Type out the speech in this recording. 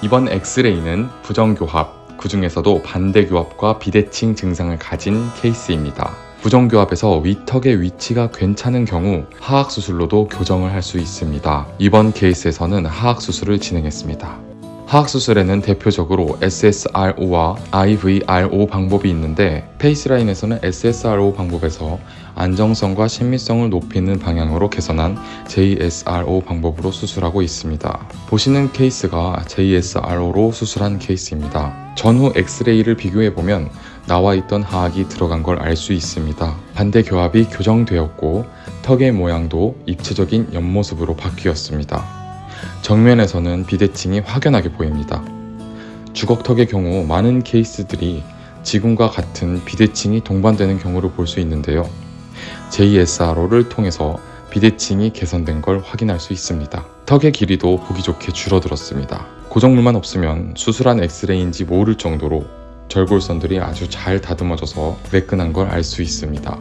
이번 엑스레이는 부정교합, 그 중에서도 반대교합과 비대칭 증상을 가진 케이스입니다. 부정교합에서 위턱의 위치가 괜찮은 경우 하악수술로도 교정을 할 수 있습니다. 이번 케이스에서는 하악수술을 진행했습니다. 하악수술에는 대표적으로 SSRO와 IVRO 방법이 있는데 페이스라인에서는 SSRO 방법에서 안정성과 친밀성을 높이는 방향으로 개선한 JSRO 방법으로 수술하고 있습니다. 보시는 케이스가 JSRO로 수술한 케이스입니다. 전후 엑스레이를 비교해보면 나와 있던 하악이 들어간 걸 알 수 있습니다. 반대 교합이 교정되었고 턱의 모양도 입체적인 옆모습으로 바뀌었습니다. 정면에서는 비대칭이 확연하게 보입니다. 주걱턱의 경우 많은 케이스들이 지금과 같은 비대칭이 동반되는 경우를 볼 수 있는데요. JSRO를 통해서 비대칭이 개선된 걸 확인할 수 있습니다. 턱의 길이도 보기 좋게 줄어들었습니다. 고정물만 없으면 수술한 엑스레이인지 모를 정도로 절골선들이 아주 잘 다듬어져서 매끈한 걸 알 수 있습니다.